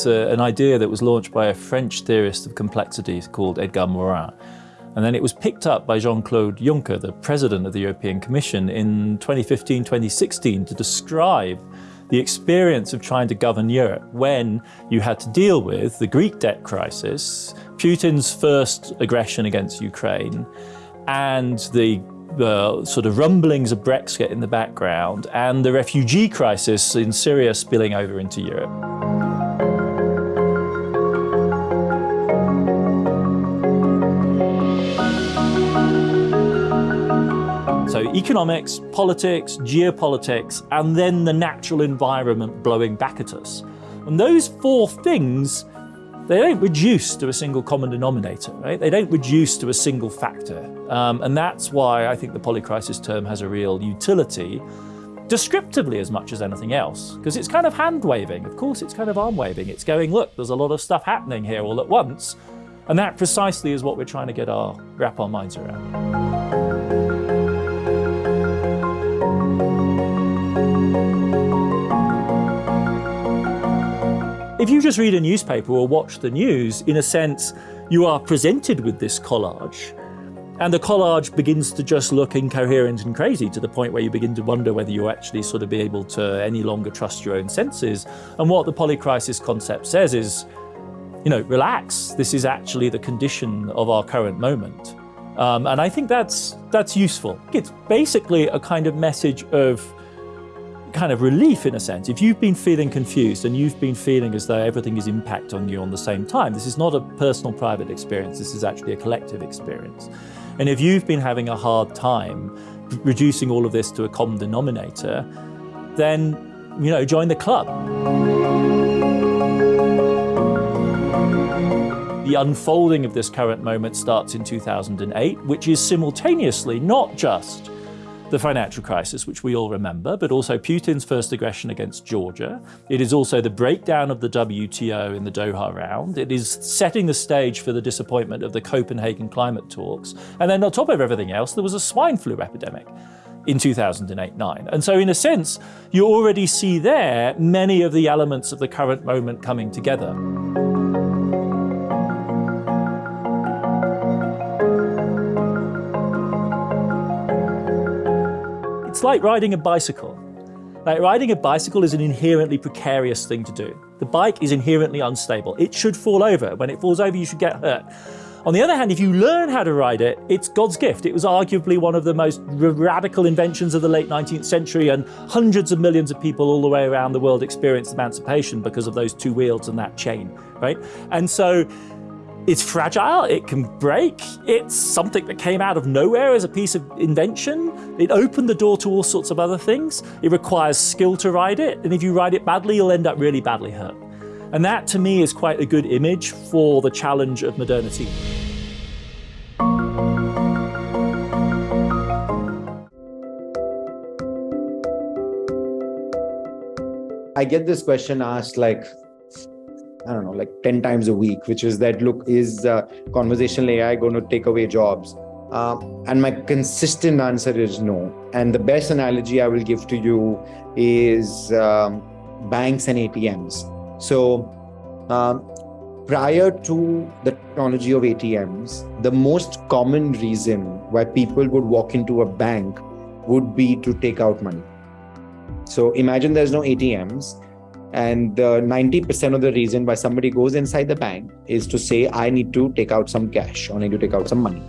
It's an idea that was launched by a French theorist of complexity called Edgar Morin. And then it was picked up by Jean-Claude Juncker, the president of the European Commission, in 2015-2016 to describe the experience of trying to govern Europe when you had to deal with the Greek debt crisis, Putin's first aggression against Ukraine, and the uh, sort of rumblings of Brexit in the background, and the refugee crisis in Syria spilling over into Europe. Economics, politics, geopolitics, and then the natural environment blowing back at us. And those four things, they don't reduce to a single common denominator, right? They don't reduce to a single factor. Um, and that's why I think the polycrisis term has a real utility, descriptively as much as anything else, because it's kind of hand waving. Of course, it's kind of arm waving. It's going, look, there's a lot of stuff happening here all at once. And that precisely is what we're trying to get our, wrap our minds around. If you just read a newspaper or watch the news, in a sense, you are presented with this collage And the collage begins to just look incoherent and crazy to the point where you begin to wonder whether you actually sort of be able to any longer trust your own senses. And what the polycrisis concept says is, you know, relax. This is actually the condition of our current moment. Um, and I think that's that's useful. It's basically a kind of message of kind of relief in a sense. If you've been feeling confused and you've been feeling as though everything is impact on you on the same time, this is not a personal private experience, this is actually a collective experience. And if you've been having a hard time reducing all of this to a common denominator, then, you know, join the club. The unfolding of this current moment starts in 2008, which is simultaneously not just the financial crisis, which we all remember, but also Putin's first aggression against Georgia. It is also the breakdown of the WTO in the Doha round. It is setting the stage for the disappointment of the Copenhagen climate talks. And then on top of everything else, there was a swine flu epidemic in 2008-9. And so in a sense, you already see there many of the elements of the current moment coming together. It's like riding a bicycle. Like riding a bicycle is an inherently precarious thing to do. The bike is inherently unstable. It should fall over. When it falls over, you should get hurt. On the other hand, if you learn how to ride it, it's God's gift. It was arguably one of the most radical inventions of the late 19th century and hundreds of millions of people all the way around the world experienced emancipation because of those two wheels and that chain, right? And so it's fragile, it can break, it's something that came out of nowhere as a piece of invention. It opened the door to all sorts of other things. It requires skill to ride it, and if you ride it badly, you'll end up really badly hurt. And that to me is quite a good image for the challenge of modernity. I get this question asked like, I don't know, like 10 times a week, which is that, look, is uh, conversational AI going to take away jobs? Uh, and my consistent answer is no. And the best analogy I will give to you is um, banks and ATMs. So um, prior to the technology of ATMs, the most common reason why people would walk into a bank would be to take out money. So imagine there's no ATMs and 90% of the reason why somebody goes inside the bank is to say, I need to take out some cash or I need to take out some money.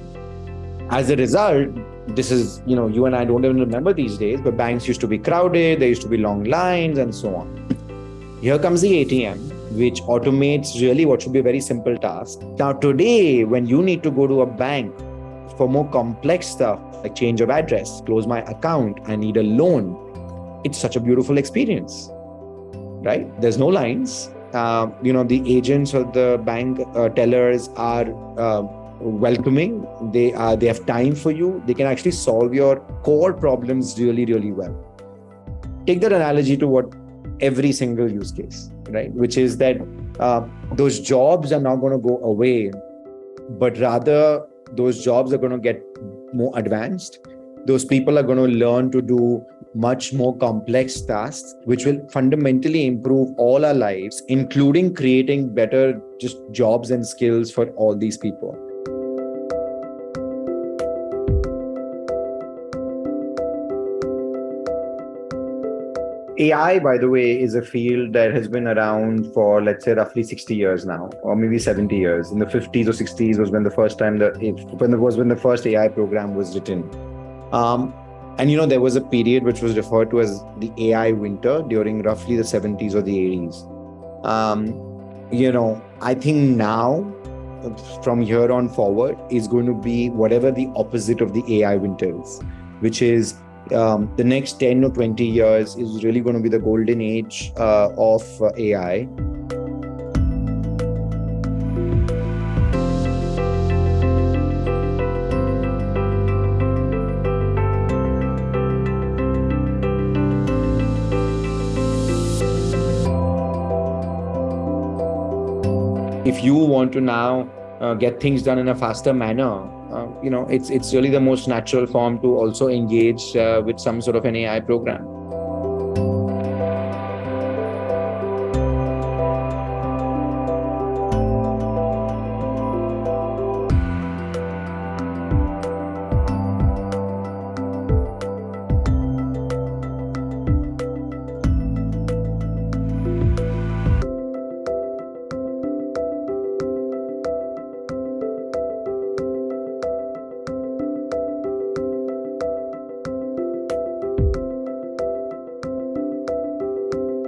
As a result, this is, you know, you and I don't even remember these days, but banks used to be crowded, there used to be long lines and so on. Here comes the ATM, which automates really what should be a very simple task. Now, today, when you need to go to a bank for more complex stuff like change of address, close my account, I need a loan, it's such a beautiful experience right? There's no lines. Uh, you know, the agents or the bank uh, tellers are uh, welcoming. They are they have time for you. They can actually solve your core problems really, really well. Take that analogy to what every single use case, right? Which is that uh, those jobs are not going to go away, but rather those jobs are going to get more advanced. Those people are going to learn to do much more complex tasks, which will fundamentally improve all our lives, including creating better just jobs and skills for all these people. AI, by the way, is a field that has been around for, let's say, roughly 60 years now, or maybe 70 years. In the 50s or 60s was when the first time that when it was when the first AI program was written. Um, and you know, there was a period which was referred to as the AI winter during roughly the 70s or the 80s. Um, you know, I think now, from here on forward, is going to be whatever the opposite of the AI winter is, which is um, the next 10 or 20 years is really going to be the golden age uh, of uh, AI. If you want to now uh, get things done in a faster manner, uh, you know, it's it's really the most natural form to also engage uh, with some sort of an AI program.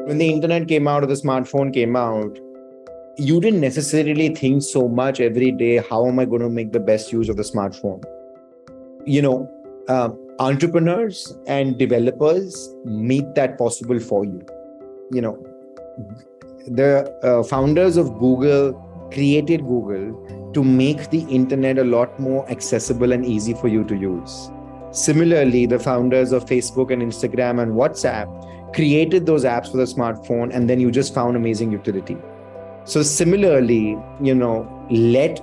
When the internet came out or the smartphone came out, you didn't necessarily think so much every day, how am I going to make the best use of the smartphone? You know, uh, entrepreneurs and developers make that possible for you. You know, the uh, founders of Google created Google to make the internet a lot more accessible and easy for you to use. Similarly, the founders of Facebook and Instagram and WhatsApp created those apps for the smartphone, and then you just found amazing utility. So similarly, you know, let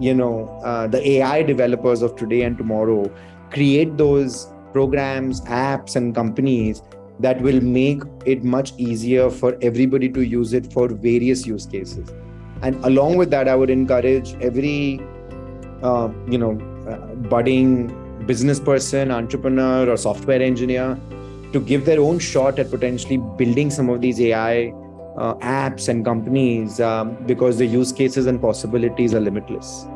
you know uh, the AI developers of today and tomorrow create those programs, apps, and companies that will make it much easier for everybody to use it for various use cases. And along with that, I would encourage every uh, you know uh, budding business person, entrepreneur, or software engineer to give their own shot at potentially building some of these AI uh, apps and companies um, because the use cases and possibilities are limitless.